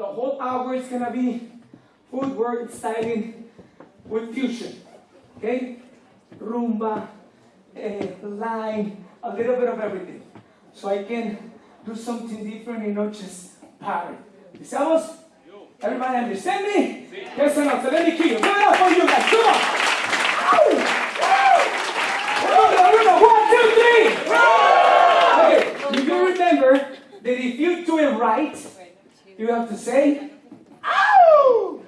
the whole hour is gonna be footwork, styling with fusion. Okay? Rumba, eh, line, a little bit of everything. So I can do something different and not just parry. ¿Estamos? Everybody understand me? Yes or no? So let me kill you. Give it up for you guys. Come on. Ow! Ow! Rumba, rumba. One, two, three. Okay. Do you remember that if you do it right, you have to say, Ow!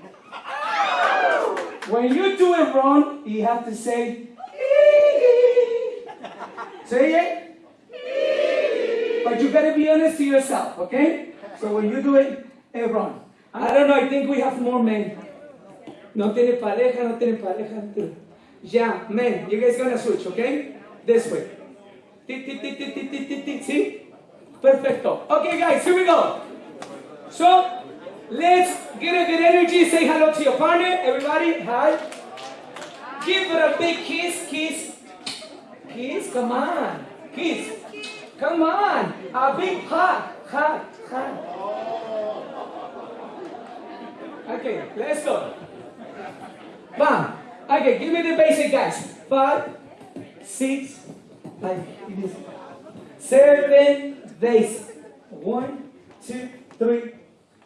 When you do it wrong, you have to say, "Ee." Say it. But you gotta be honest to yourself, okay? So when you do it eh, wrong. I don't know, I think we have more men. No tiene pareja, no tiene pareja. Yeah, men, you guys gonna switch, okay? This way. See? Perfecto. Okay, guys, here we go. So, let's get a good energy. Say hello to your partner. Everybody, hi. Give it a big kiss, kiss. Kiss, come on. Kiss. Come on. A big hug, hug, hug. Okay, let's go. Bam. Okay, give me the basic, guys. Five, six, like. Seven, basic. One, two, three,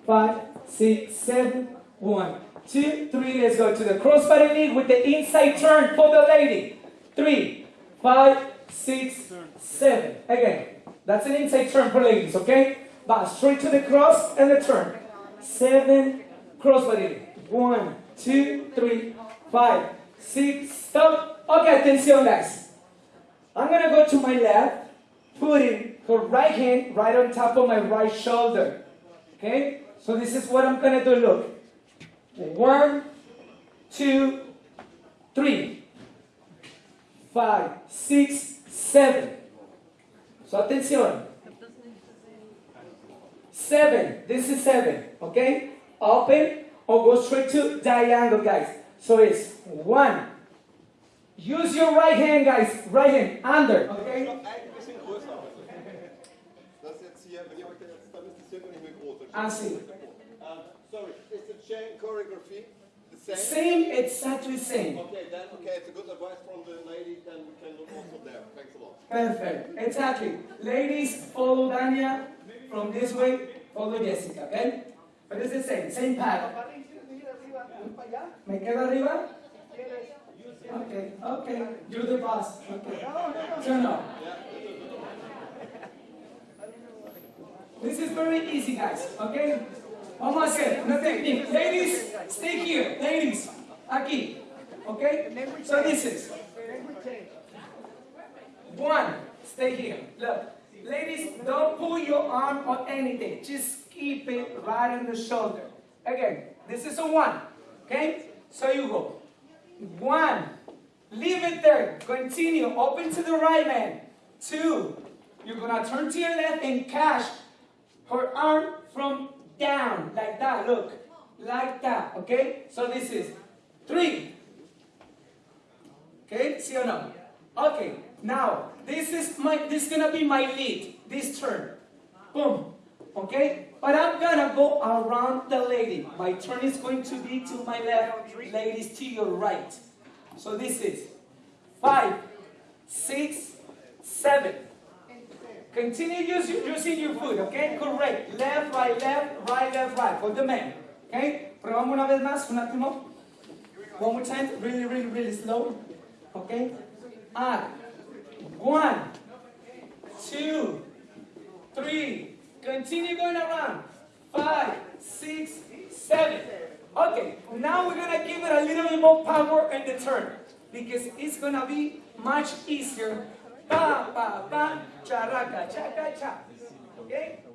five, six, seven. One, two, three. Let's go to the crossbody lead with the inside turn for the lady. Three, five, six, seven. Again, that's an inside turn for ladies, okay? But straight to the cross and the turn. Seven, crossbody lead. One, two, three, five, six, stop. Okay, attention, guys. I'm gonna go to my left, putting her right hand right on top of my right shoulder. Okay? So this is what I'm gonna do. Look. One, two, three, five, six, seven. So attention. Seven. This is seven. Okay? Open or go straight to diagonal, guys. So it's one. Use your right hand, guys. Right hand. Under. Okay? Noch ein bisschen größer. Das ist jetzt hier, wenn ihr euch jetzt, dann ist das hier nicht mehr groß. I see. Um, sorry, is the chain choreography the same? Same, exactly same. Okay, then, okay, it's a good advice from the lady, then we can look also there. Thanks a lot. Perfect. Exactly. Ladies, follow Dania from this way, follow Jessica, okay? But it's the same, same pattern. ¿Me quedo arriba? Okay, okay. You're the boss. Okay. Turn up. This is very easy, guys, okay? Vamos a hacer una technique. Ladies, stay here. Ladies, aquí. Okay? So this is one. Stay here. Look. Ladies, don't pull your arm or anything. Just keep it right on the shoulder. Again, this is a one. Okay? So you go. One. Leave it there. Continue. Open to the right man. Two. You're gonna turn to your left and catch her arm from down. Like that. Look. Like that. Okay? So this is three. Okay, see or no? Okay, now this is my this is gonna be my lead, this turn. Boom. Okay? But I'm gonna go around the lady. My turn is going to be to my left, ladies to your right. So this is five, six, seven. Continue using, using your foot, okay? Correct. Left, right, left, right, left, right. For the men. Okay? Probamos una vez más, un último. One more time, really, really, really slow. Okay? And one, two, three. Continue going around. Five, six, seven. Okay, now we're gonna give it a little bit more power in the turn because it's gonna be much easier. Pa, pa, pa, characa, chaca, cha. Okay?